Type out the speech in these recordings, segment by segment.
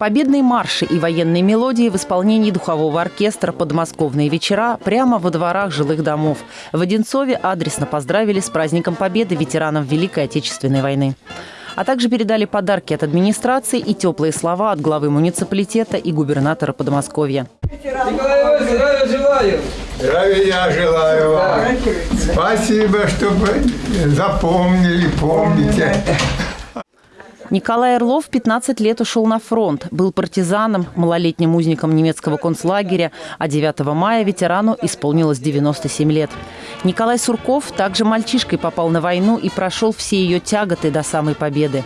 Победные марши и военные мелодии в исполнении духового оркестра «Подмосковные вечера» прямо во дворах жилых домов. В Одинцове адресно поздравили с праздником Победы ветеранов Великой Отечественной войны. А также передали подарки от администрации и теплые слова от главы муниципалитета и губернатора Подмосковья. Николай Иванович, здравия желаю. Здравия желаю вам. Спасибо, что вы запомнили, помните. Николай Орлов 15 лет ушел на фронт, был партизаном, малолетним узником немецкого концлагеря, а 9 мая ветерану исполнилось 97 лет. Николай Сурков также мальчишкой попал на войну и прошел все ее тяготы до самой победы.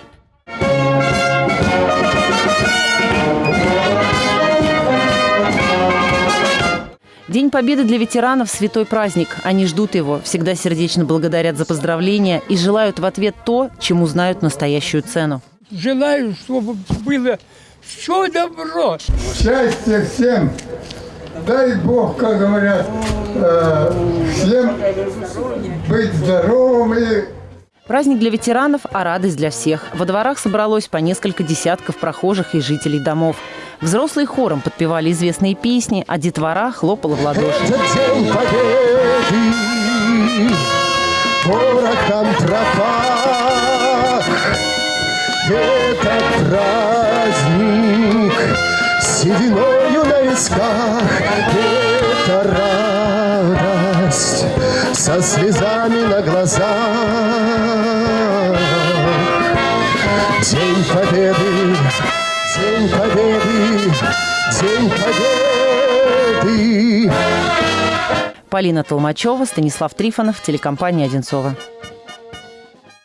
День Победы для ветеранов – святой праздник. Они ждут его, всегда сердечно благодарят за поздравления и желают в ответ то, чему знают настоящую цену. Желаю, чтобы было все добро. Счастья всем. Дай Бог, как говорят, э, всем быть здоровыми. Праздник для ветеранов, а радость для всех. Во дворах собралось по несколько десятков прохожих и жителей домов. Взрослые хором подпевали известные песни, а детвора хлопала в ладоши. Этот день победы. Это праздник сединою на висках. Это радость со слезами на глазах. День победы, день победы, день победы. Полина Толмачева, Станислав Трифонов, телекомпания «Одинцова».